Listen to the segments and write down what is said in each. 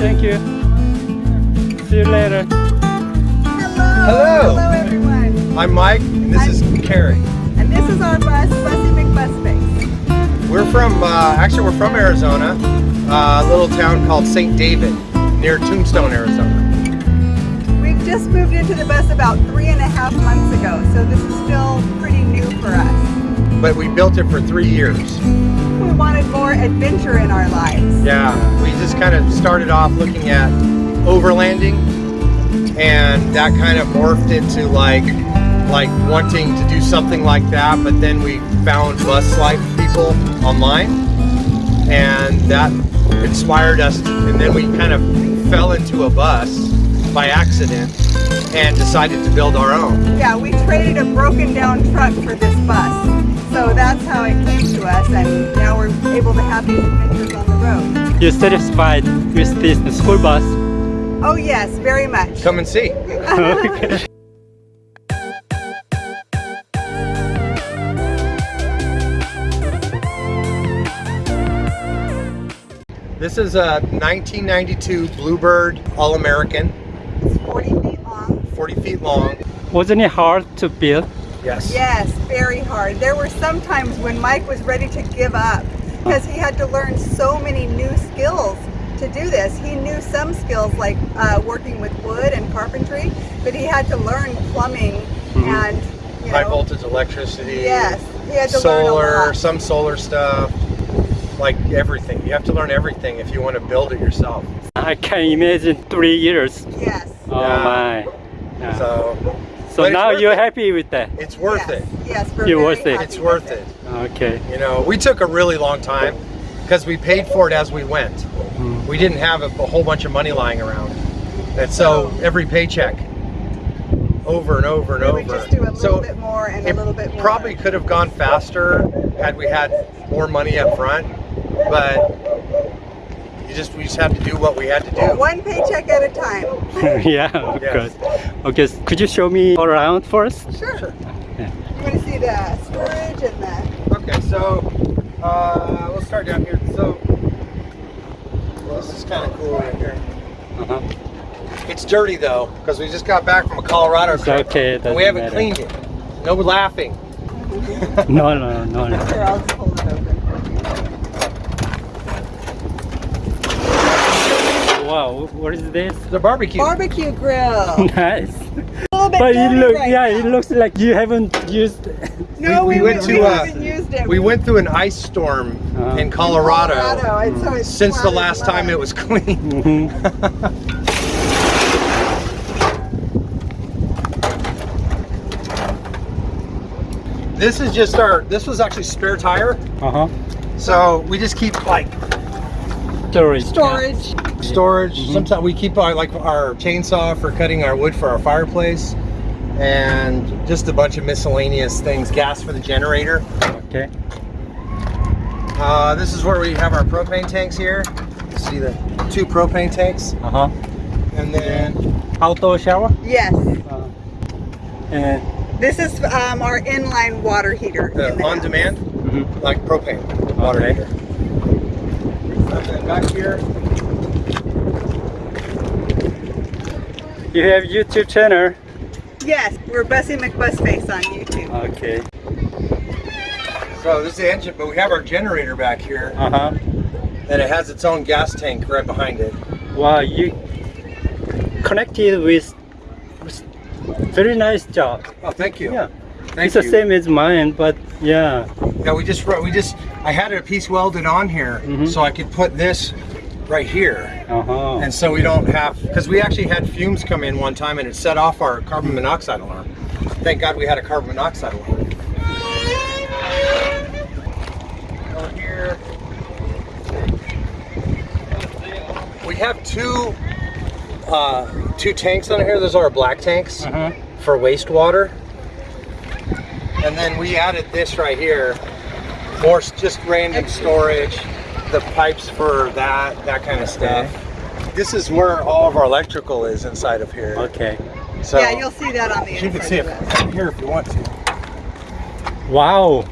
Okay, thank you. See you later. Hello. Hello, everyone. I'm Mike, and this is Carrie. And this is our bus, Bussy McBusface. We're from, uh, actually we're from Arizona, uh, a little town called St. David, near Tombstone, Arizona. We've just moved into the bus about three and a half months ago, so this is still pretty new for us. But we built it for three years. We wanted more adventure in our lives. Yeah, we just kind of started off looking at overlanding, and that kind of morphed into like, like wanting to do something like that, but then we found bus life people online, and that inspired us, and then we kind of fell into a bus by accident and decided to build our own. Yeah, we traded a broken down truck for this bus. So that's how it came to us and now we're able to have these adventures on the road. You're satisfied with this school bus? Oh yes, very much. Come and see. okay. This is a 1992 Bluebird All-American, It's 40 feet long. 40 feet long. Wasn't it hard to build? Yes. Yes, very hard. There were some times when Mike was ready to give up because he had to learn so many new skills to do this. He knew some skills like uh, working with wood and carpentry, but he had to learn plumbing and you High voltage electricity. Yes, he had to learn a solar, lot. some solar stuff, like everything. You have to learn everything if you want to build it yourself. I can imagine three years. Yes. Oh Yeah. my. Yeah. So So but now you're it. happy with that? it's worth yes, it. Yes, we're You're worth it. It's worth it. Okay. You know, we took a really long time because we paid for it as we went. Mm. We didn't have a, a whole bunch of money lying around. And so every paycheck over and over and We over. would just do a little so bit more and a it little bit more. probably could have gone faster had we had more money up front, but you just we just have to do what we had to do. One paycheck at a time. yeah, of Yes. course. Okay, could you show me all around first? Sure. Sure. Yeah. You want to see the storage and the... Okay, so uh, we'll start down here. So well, this is kind of cool right here. Uh-huh. It's dirty though because we just got back from a Colorado It's trip okay, and we haven't matter. cleaned it. No laughing. No, no, no, no. Here, I'll just hold it open. Wow, what is this? The barbecue. Barbecue grill. nice. A little bit But it dirty look, right yeah, now. it looks like you haven't used. No, we- we, we went we to, uh, haven't used it. We went through an ice storm Uh-huh. in Colorado, Colorado, and so since the last time it was clean. Mhm. This is just our, this was actually spare tire. Uh-huh. So we just keep like Storage. Storage. storage. Mhm. Sometimes we keep our like our chainsaw for cutting our wood for our fireplace and just a bunch of miscellaneous things. Gas for the generator. Okay. Uh, this is where we have our propane tanks here. See the two propane tanks. Uh-huh. And then Outdoor shower. Yes. Uh, and This is um, our inline water heater. the in the on house. demand, mhm. like propane water Okay. heater. And back here, you have YouTube channel. Yes, we're Bussy McBusface on YouTube. Okay. so this is the engine, but we have our generator back here, Uh-huh. and it has its own gas tank right behind it. Wow, you connected with, with very nice job. Oh, thank you. Yeah. Thank it's you. the same as mine, but yeah. Yeah, we just we just I had a piece welded on here Mhm. so I could put this right here. Uh-huh. And so we don't have, because we actually had fumes come in one time and it set off our carbon monoxide alarm. Thank God we had a carbon monoxide alarm. Here. We have two, uh, two tanks on here. Those are our black tanks Uh-huh. for wastewater. And then we added this right here, more s- just random storage, the pipes for that, that kind of stuff. This is where all of our electrical is inside of here. Okay. So yeah, you'll see that on the you can see it this. here if you want to. Wow.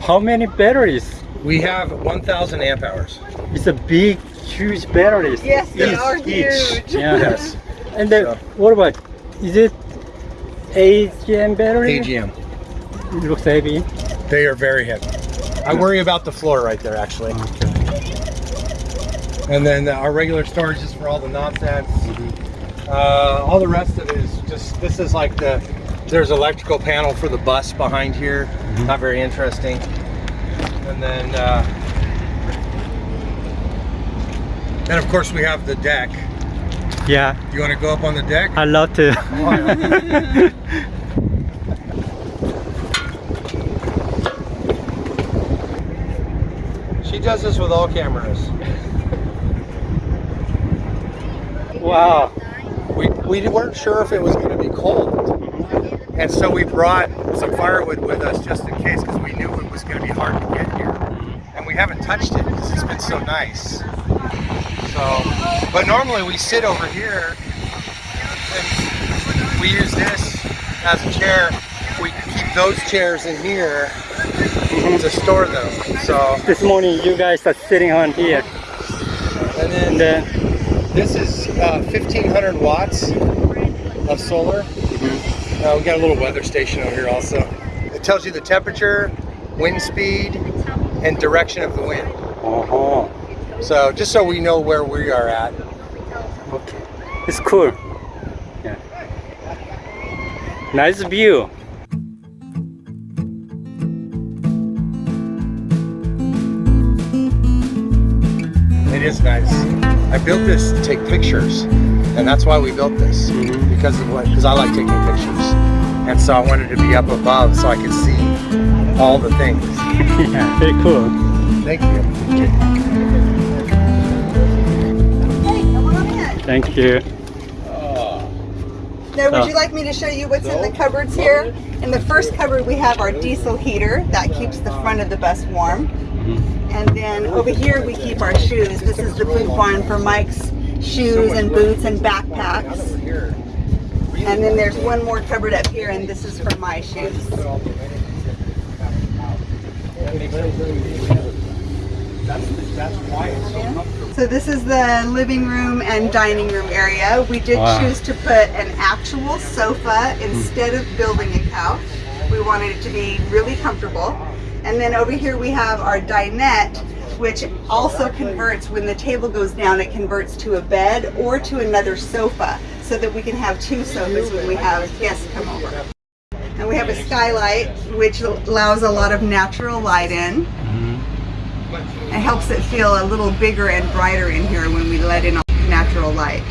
How many batteries We have 1,000 amp hours. It's a big, huge batteries. Yes, they Each- are each. huge. Yeah. Yes. And then, So- what about, is it AGM battery? AGM. It looks heavy. They are very heavy. I worry about the floor right there, actually. And then our regular storage is for all the nonsense. Uh, all the rest of it is just, this is like the, there's electrical panel for the bus behind here. Not very interesting. And then, uh, then of course we have the deck. Yeah, You want to go up on the deck? I love to. does this with all cameras. wow. We, we weren't sure if it was going to be cold. And so we brought some firewood with us just in case because we knew it was going to be hard to get here. And we haven't touched it because it's been so nice. So, but normally we sit over here and we use this as a chair. We keep those chairs in here to store them. So, This morning you guys are sitting on here. and then And then, This is uh, 1500 watts of solar. Uh, we got a little weather station over here also. It tells you the temperature, wind speed, and direction of the wind. uh-huh. So just so we know where we are at. Okay. It's cool. Yeah. Nice view. And that's why we built this because of what? Because I like taking pictures, and so I wanted to be up above so I could see all the things. yeah, very cool. Thank you. Hey, come on in. Thank you. Now, would Oh. you like me to show you what's in the cupboards here? In the first cupboard, we have our diesel heater that keeps the front of the bus warm. Mm-hmm. And then over here, we keep our shoes. This is the boot barn for Mike's shoes and boots and backpacks. And then there's one more cupboard up here, and this is for my shoes. So this is the living room and dining room area. We did Wow. choose to put an actual sofa instead of building a couch. We wanted it to be really comfortable. And then over here we have our dinette, which also converts, when the table goes down, it converts to a bed or to another sofa so that we can have two sofas when we have guests come over. And we have a skylight, which allows a lot of natural light in. It helps it feel a little bigger and brighter in here when we let in natural light.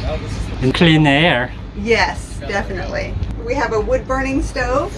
And clean air. Yes, definitely. We have a wood burning stove.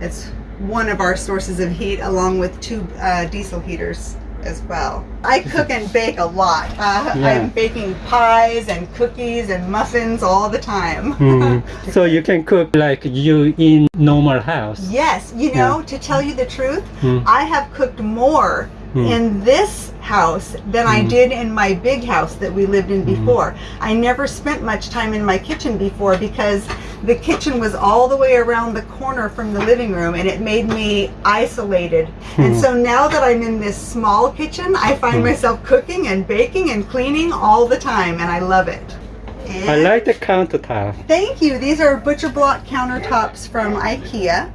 It's one of our sources of heat along with two uh, diesel heaters as well. I cook and bake a lot. Uh, Yeah. I'm baking pies and cookies and muffins all the time. Mhm. so you can cook like you in normal house. Yes, you know, to tell you the truth, Hmm. I have cooked more Hmm. in this house than I hmm. did in my big house that we lived in hmm. before. I never spent much time in my kitchen before because the kitchen was all the way around the corner from the living room and it made me isolated. And so now that I'm in this small kitchen, I find myself cooking and baking and cleaning all the time and I love it. I like the countertop. Thank you. These are butcher block countertops from IKEA.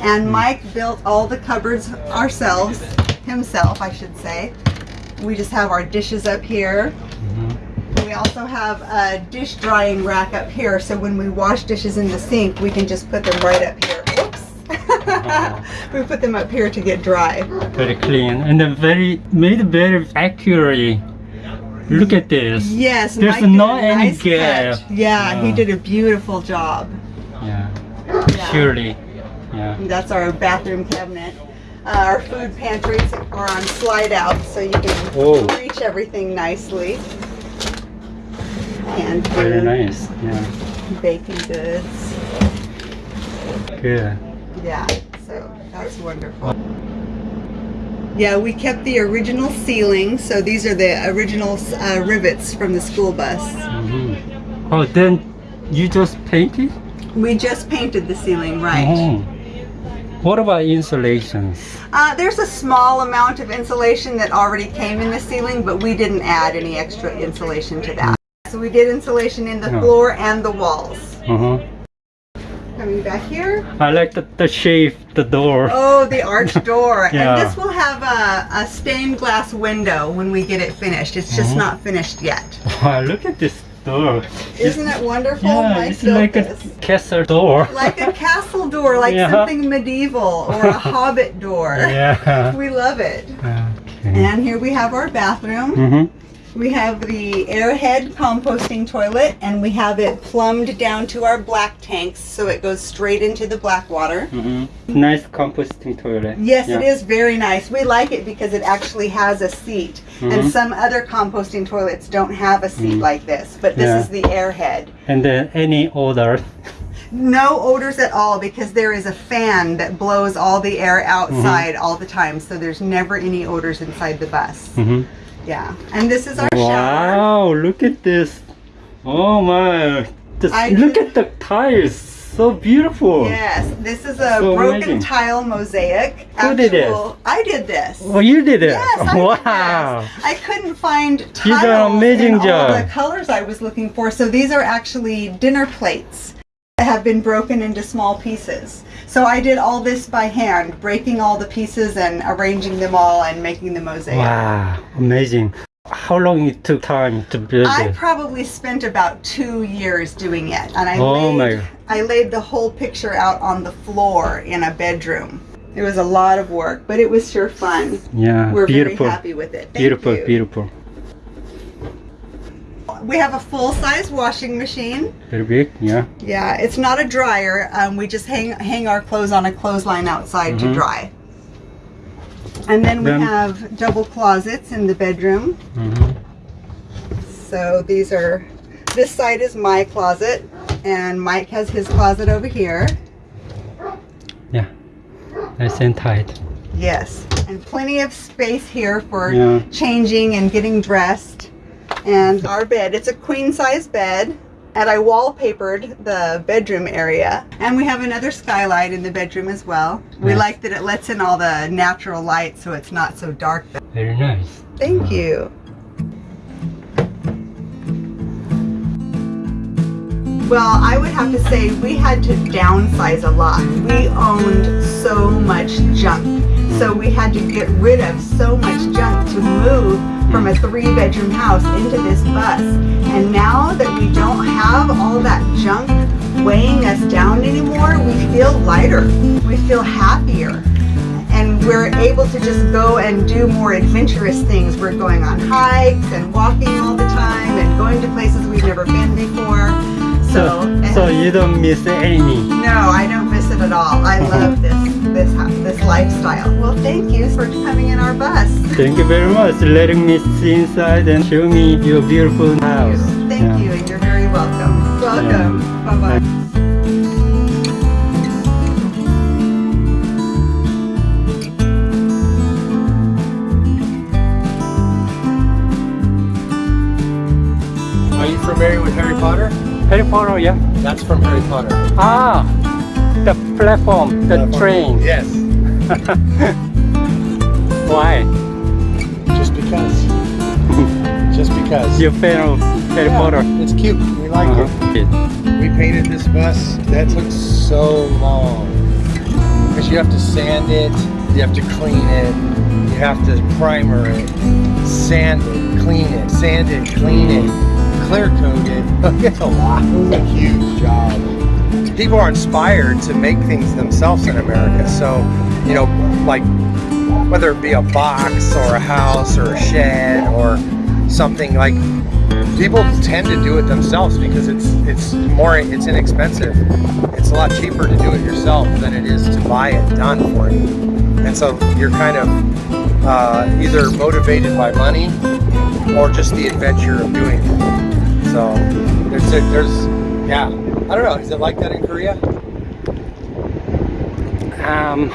And Mike built all the cupboards ourselves, himself, I should say. We just have our dishes up here. Mm-hmm. We also have a dish drying rack up here, so when we wash dishes in the sink, we can just put them right up here. Oops. we put them up here to get dry. Very clean and then very made very accurately. Look at this. Yes, There's Mike not any nice gap. Yeah, he did a beautiful job. Yeah. Yeah. Surely. Yeah. That's our bathroom cabinet. Uh, our food pantries are on slide out, so you can Oh. reach everything nicely. And Very nice. Yeah. baking goods. Good. Yeah, so that's wonderful. Yeah, we kept the original ceiling, so these are the original uh, rivets from the school bus. Mhm. Oh, then you just painted? We just painted the ceiling, right? Oh. What about insulations? Uh, there's a small amount of insulation that already came in the ceiling, but we didn't add any extra insulation to that. So we did insulation in the Yeah. floor and the walls. Uh-huh. Coming back here. I like the, the shape, the door. Oh, the arched door. Yeah. And this will have a, a stained glass window when we get it finished. It's just Mhm. not finished yet. Wow, look at this door. Isn't it wonderful? yeah, Mike it's like a castle door. like a castle door, like Yeah. something medieval or a hobbit door. yeah. We love it. Okay. And here we have our bathroom. Mm-hmm. We have the airhead composting toilet and we have it plumbed down to our black tanks so it goes straight into the black water. Mm-hmm. Nice composting toilet. Yes, yeah. it is very nice. We like it because it actually has a seat. Mhm. And some other composting toilets don't have a seat Mm. like this, but this Yeah. is the airhead. And then any odor. No odors at all because there is a fan that blows all the air outside Mm-hmm. all the time. So there's never any odors inside the bus. Yeah. And this is our shower. Wow, look at this. Oh my. Just I look did- at the tiles. So beautiful. Yes, this is a So broken amazing. tile mosaic. Who did this? Actual- I did this. Well, you did it. Yes, I wow. did this. I couldn't find You tiles did an amazing in all the colors I was looking for. So these are actually dinner plates that have been broken into small pieces. So I did all this by hand, breaking all the pieces and arranging them all and making the mosaic. Wow, amazing. How long it took time to build I it? probably spent about two years doing it, and I Oh laid, my. I laid the whole picture out on the floor in a bedroom. It was a lot of work, but it was sure fun. Yeah, We're beautiful. very happy with it. Thank beautiful, you. beautiful. We have a full-size washing machine. Very big, yeah. Yeah, it's not a dryer. Um, we just hang hang our clothes on a clothesline outside to Mhm. dry. And then we Then- have double closets in the bedroom. hmm So these are, this side is my closet, and Mike has his closet over here. Yeah, nice and tight. Yes, and plenty of space here for Yeah. changing and getting dressed. And our bed, it's a queen size bed. And I wallpapered the bedroom area. And we have another skylight in the bedroom as well. We Nice. like that it lets in all the natural light so it's not so dark. Very nice. Thank you. Well, I would have to say we had to downsize a lot. We owned so much junk. So we had to get rid of so much junk to move from a three bedroom house into this bus. And now that we don't have all that junk weighing us down anymore, we feel lighter. We feel happier and we're able to just go and do more adventurous things. We're going on hikes and walking all the time and going to places we've never been before. So, So, so you don't miss any. no, I don't miss it at all. I love this this this lifestyle. Well, thank you for coming in our bus. Thank you very much for letting me see inside and show me your beautiful house. Thank you. Yeah. you, and you're very welcome. Welcome. Bye bye. Are you familiar with Harry Potter? Harry Potter, yeah. That's from Harry Potter. Ah, the platform, the train. Yes. Why? Just because. You're fan of Harry Yeah, Potter? It's cute. We like Uh-huh. it. We painted this bus. That took so long. Because you have to sand it, you have to clean it, you have to primer it, sand it, clean it, sand it, clean it, clear coat it. It's a lot. It's a huge job. People are inspired to make things themselves in America. So, you know, like whether it be a box or a house or a shed or something like people tend to do it themselves because it's it's more it's inexpensive. It's a lot cheaper to do it yourself than it is to buy it done for you and so you're kind of uh, either motivated by money or just the adventure of doing it. So there's a, there's yeah. I don't know. Is it like that in korea? Um,